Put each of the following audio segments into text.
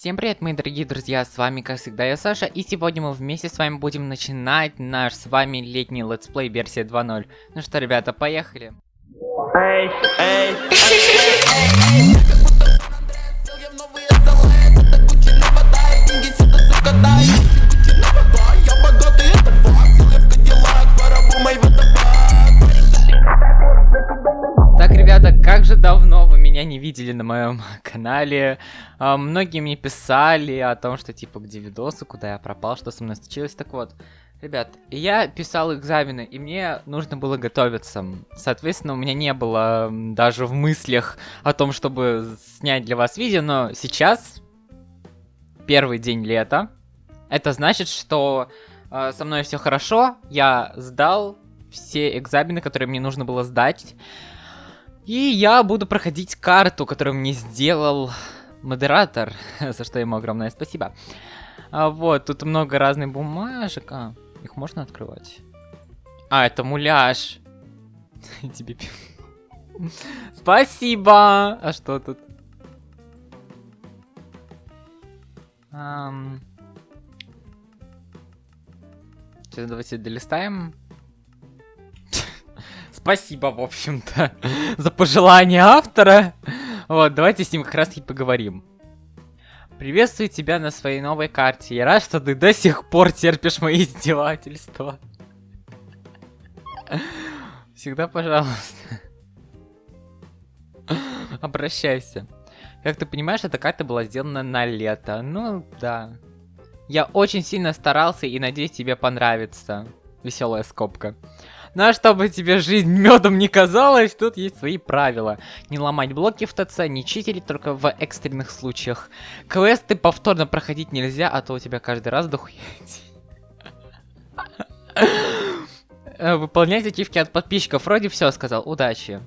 Всем привет, мои дорогие друзья, с вами, как всегда, я Саша, и сегодня мы вместе с вами будем начинать наш с вами летний летсплей версия 2.0. Ну что, ребята, поехали. Эй, эй, Так, меня не видели на моем канале. А, многие мне писали о том, что типа где видосы, куда я пропал, что со мной случилось. Так вот, ребят, я писал экзамены, и мне нужно было готовиться. Соответственно, у меня не было даже в мыслях о том, чтобы снять для вас видео, но сейчас первый день лета. Это значит, что э, со мной все хорошо. Я сдал все экзамены, которые мне нужно было сдать. И я буду проходить карту, которую мне сделал модератор, за что ему огромное спасибо. А вот, тут много разных бумажек. А, их можно открывать? А, это муляж. Тебе Спасибо! А что тут? Сейчас давайте долистаем. Спасибо, в общем-то, за пожелание автора. Вот, давайте с ним как раз и поговорим. Приветствую тебя на своей новой карте. Я рад, что ты до сих пор терпишь мои издевательства. Всегда, пожалуйста. Обращайся. Как ты понимаешь, эта карта была сделана на лето. Ну, да. Я очень сильно старался и надеюсь, тебе понравится. Веселая скобка. А чтобы тебе жизнь медом не казалась, тут есть свои правила. Не ломать блоки в ТЦ, не читерить только в экстренных случаях. Квесты повторно проходить нельзя, а то у тебя каждый раз дохуеть. Э, Выполнять ачивки от подписчиков. Вроде все сказал. Удачи.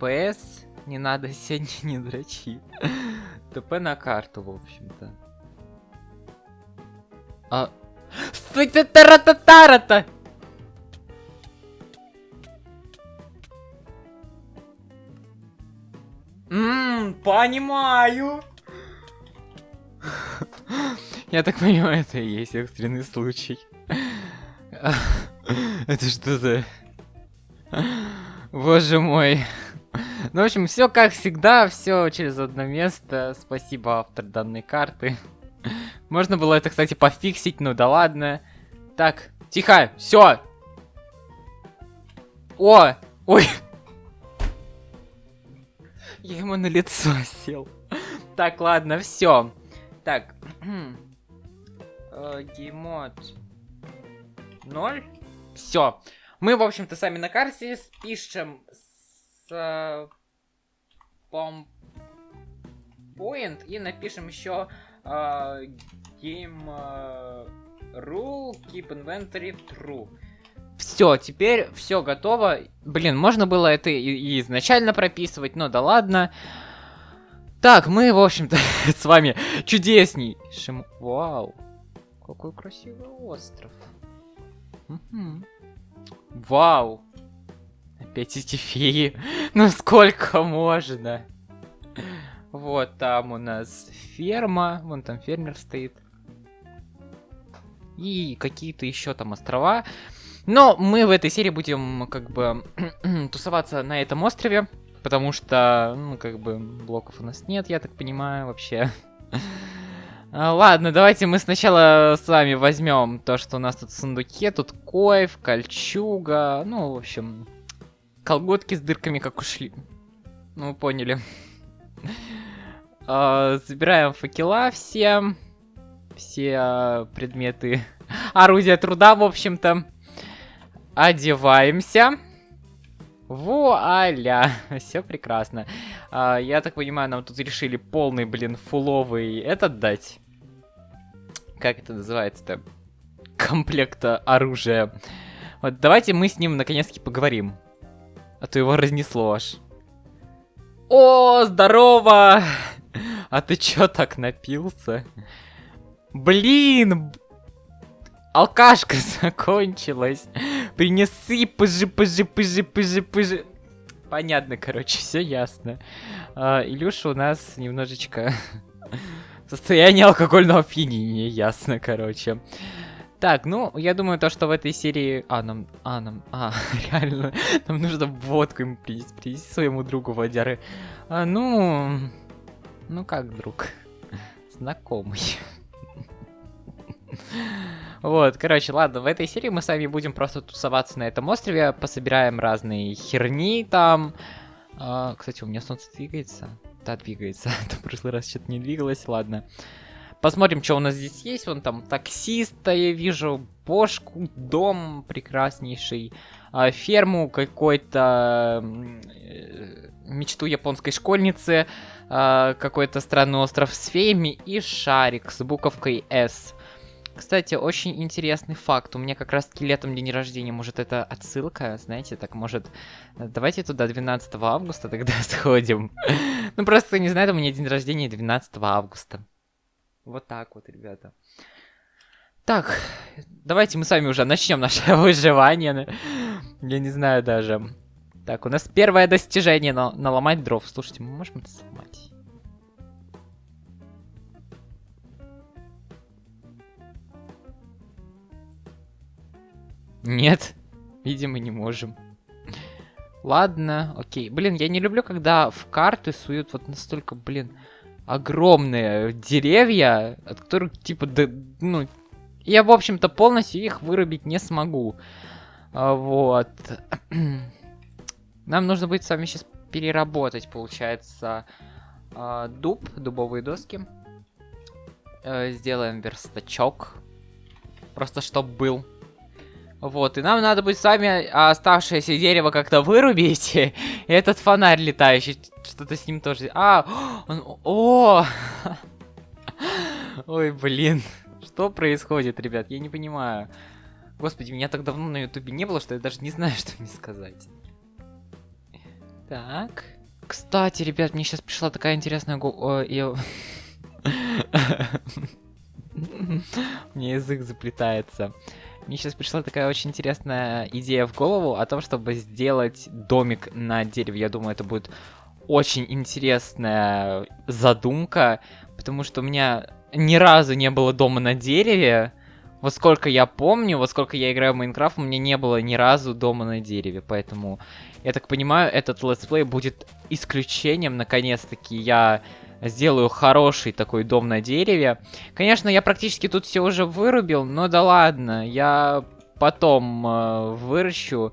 ПС, не надо сегодня не дрочи. ТП на карту, в общем-то. А... Стой, ты тара-та-тара-та! Ммм, понимаю. Я так понимаю, это и есть экстренный случай. Это что за... Боже мой. Ну, в общем, все как всегда, все через одно место. Спасибо, автор данной карты. Можно было это, кстати, пофиксить, ну да ладно. Так, тихо, все. О, ой. Я ему на лицо сел. Так, ладно, все. Так. Э, Геймод. Ноль. Все. Мы, в общем-то, сами на карте спишем с... э, Point и напишем еще э, Game Rule Keep Inventory True. Все, теперь все готово. Блин, можно было это и, и изначально прописывать, но да ладно. Так, мы, в общем-то, с вами чудеснейшим... Вау, какой красивый остров. Вау. Опять эти феи. Ну сколько можно? Вот там у нас ферма. Вон там фермер стоит. И какие-то еще там острова. Но мы в этой серии будем как бы тусоваться на этом острове. Потому что, ну, как бы, блоков у нас нет, я так понимаю, вообще. А, Ладно, давайте мы сначала с вами возьмем то, что у нас тут в сундуке. Тут койф, кольчуга, ну, в общем, колготки с дырками, как ушли. Ну, поняли. А, Забираем факела все. Все а, предметы. Орудия труда, в общем-то. Одеваемся. Вуаля! Все прекрасно. А, я так понимаю, нам тут решили полный, блин, фуловый этот дать. Как это называется-то? Комплекта оружия. Вот давайте мы с ним наконец-таки поговорим. А то его разнесло аж. О, здорово! А ты чё так напился? Блин! Алкашка закончилась. Принеси, пыжи, пыжи, пыжи, пыжи, пыжи. Понятно, короче, все ясно. А, Илюша у нас немножечко Состояние алкогольного опьянения, ясно, короче. Так, ну, я думаю, то, что в этой серии... А, нам... А, нам... А, реально. Нам нужно водку ему принести, принести своему другу водяры. А, ну... Ну, как друг? Знакомый. Вот, короче, ладно, в этой серии мы с вами будем просто тусоваться на этом острове, пособираем разные херни там. А, кстати, у меня солнце двигается. Да, двигается. В прошлый раз что-то не двигалось, ладно. Посмотрим, что у нас здесь есть. Вон там таксиста я вижу, бошку, дом прекраснейший, а, ферму какой-то, э, мечту японской школьницы, а, какой-то странный остров с феями и шарик с буковкой S. Кстати, очень интересный факт. У меня как раз таки летом день рождения. Может, это отсылка, знаете, так может... Давайте туда 12 августа тогда сходим. Ну, просто, не знаю, у меня день рождения 12 августа. Вот так вот, ребята. Так, давайте мы с вами уже начнем наше выживание. Я не знаю даже. Так, у нас первое достижение на наломать дров. Слушайте, мы можем это сломать? Нет, видимо, не можем. Ладно, окей. Блин, я не люблю, когда в карты суют вот настолько, блин, огромные деревья, от которых, типа, да, ну, я, в общем-то, полностью их вырубить не смогу. А, вот. Нам нужно будет с вами сейчас переработать, получается, а, дуб, дубовые доски. Э, сделаем верстачок. Просто чтоб был. Вот, и нам надо будет с вами оставшееся дерево как-то вырубить. И этот фонарь летающий, что-то с ним тоже... А, он... О! Ой, блин. Что происходит, ребят? Я не понимаю. Господи, меня так давно на ютубе не было, что я даже не знаю, что мне сказать. Так. Кстати, ребят, мне сейчас пришла такая интересная... Мне язык заплетается. Мне сейчас пришла такая очень интересная идея в голову о том, чтобы сделать домик на дереве. Я думаю, это будет очень интересная задумка, потому что у меня ни разу не было дома на дереве. Вот сколько я помню, вот сколько я играю в Майнкрафт, у меня не было ни разу дома на дереве, поэтому, я так понимаю, этот летсплей будет исключением, наконец-таки я сделаю хороший такой дом на дереве. Конечно, я практически тут все уже вырубил, но да ладно, я потом э, выращу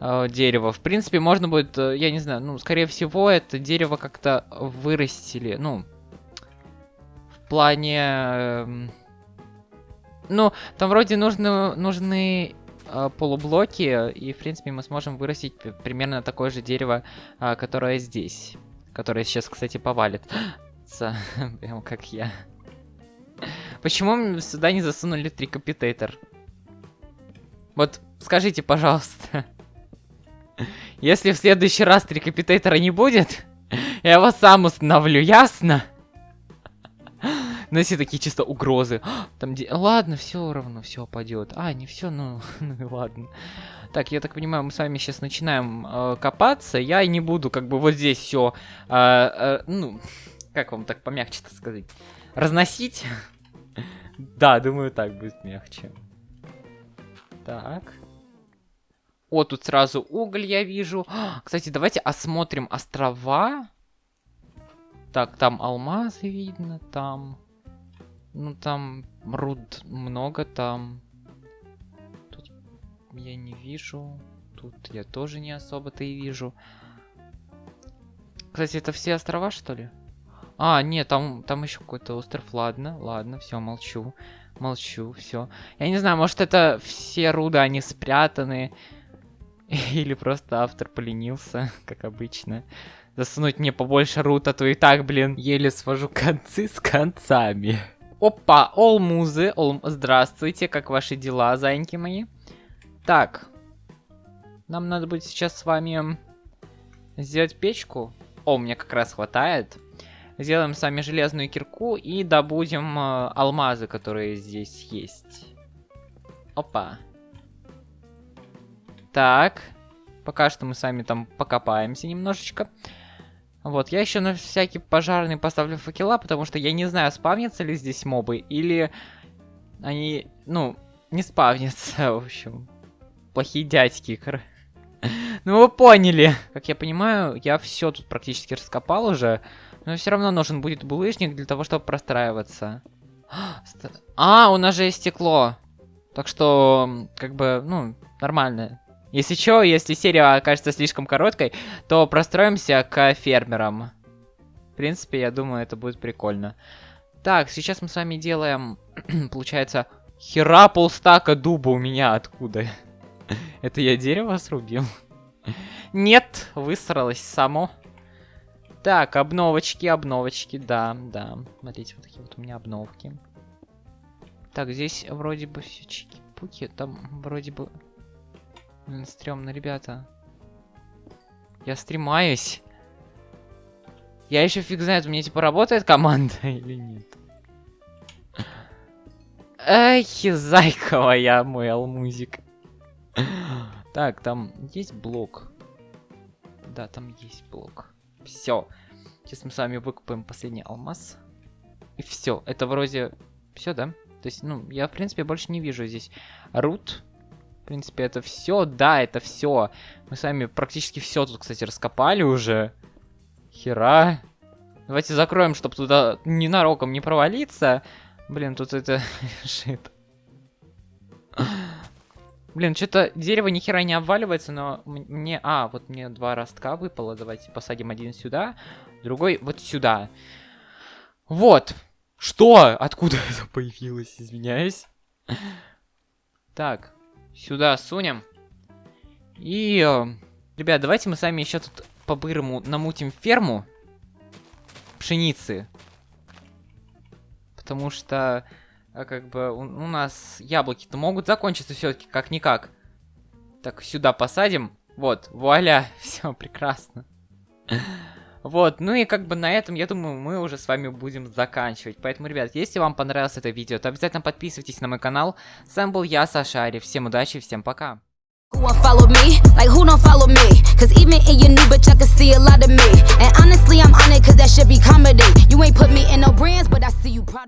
э, дерево. В принципе, можно будет, э, я не знаю, ну, скорее всего, это дерево как-то вырастили, ну, в плане... Э, ну, там вроде нужны, нужны э, полублоки, и, в принципе, мы сможем вырастить примерно такое же дерево, э, которое здесь. Которое сейчас, кстати, повалит ебаться, прям как я. Почему сюда не засунули трикапитейтер? Вот скажите, пожалуйста. Если в следующий раз трикапитейтера не будет, я его сам установлю, ясно? Все такие чисто угрозы. Там де... Ладно, все равно, все пойдет. А, не все, ну, ну ладно. Так, я так понимаю, мы с вами сейчас начинаем э, копаться. Я не буду как бы вот здесь все, э, э, ну, как вам так помягче-то сказать? Разносить? Да, думаю, так будет мягче. Так. О, тут сразу уголь я вижу. Кстати, давайте осмотрим острова. Так, там алмазы видно, там... Ну, там руд много, там... Тут я не вижу. Тут я тоже не особо-то и вижу. Кстати, это все острова, что ли? А, нет, там, там еще какой-то остров. Ладно, ладно, все, молчу. Молчу, все. Я не знаю, может это все руды, они спрятаны. Или просто автор поленился, как обычно. Засунуть мне побольше руд, а то и так, блин, еле свожу концы с концами. Опа, олмузы, ол... здравствуйте, как ваши дела, зайки мои? Так, нам надо будет сейчас с вами сделать печку. О, мне как раз хватает. Сделаем сами железную кирку и добудем э, алмазы, которые здесь есть. Опа. Так. Пока что мы сами там покопаемся немножечко. Вот, я еще на всякий пожарный поставлю факела, потому что я не знаю, спавнятся ли здесь мобы, или они, ну, не спавнятся, в общем. Плохие дядьки. Ну вы поняли. Как я понимаю, я все тут практически раскопал уже, но все равно нужен будет булыжник для того, чтобы простраиваться. А, у нас же есть стекло. Так что, как бы, ну, нормально. Если что, если серия окажется слишком короткой, то простроимся к фермерам. В принципе, я думаю, это будет прикольно. Так, сейчас мы с вами делаем, получается, хера полстака дуба у меня откуда? Это я дерево срубил? Нет, высралось само. Так, обновочки, обновочки, да, да. Смотрите, вот такие вот у меня обновки. Так, здесь вроде бы все чики-пуки, там вроде бы Блин, стрёмно, ребята. Я стремаюсь. Я еще фиг знает, у меня типа работает команда или нет. Эх, зайка моя, мой алмузик. Так, там есть блок. Да, там есть блок. Все. Сейчас мы с вами выкупаем последний алмаз. И все. Это вроде все, да? То есть, ну, я, в принципе, больше не вижу здесь рут принципе, это все. Да, это все. Мы с вами практически все тут, кстати, раскопали уже. Хера. Давайте закроем, чтобы туда ненароком не провалиться. Блин, тут это... Шит. Блин, что-то дерево ни хера не обваливается, но мне... А, вот мне два ростка выпало. Давайте посадим один сюда, другой вот сюда. Вот. Что? Откуда это появилось? Извиняюсь. Так. Сюда сунем. И, э, ребят, давайте мы с вами еще тут по-бырому намутим ферму пшеницы. Потому что, а как бы у, у нас яблоки-то могут закончиться все-таки как-никак. Так, сюда посадим. Вот, вуаля, все прекрасно. Вот, ну и как бы на этом, я думаю, мы уже с вами будем заканчивать. Поэтому, ребят, если вам понравилось это видео, то обязательно подписывайтесь на мой канал. С вами был я, Саша Ари. Всем удачи, всем пока. Who won't follow me? Like who don't follow me? Cause even in your new bitch, I can see a lot of me. And honestly, I'm on it cause that should be comedy. You ain't put me in no brands, but I see you proud of me.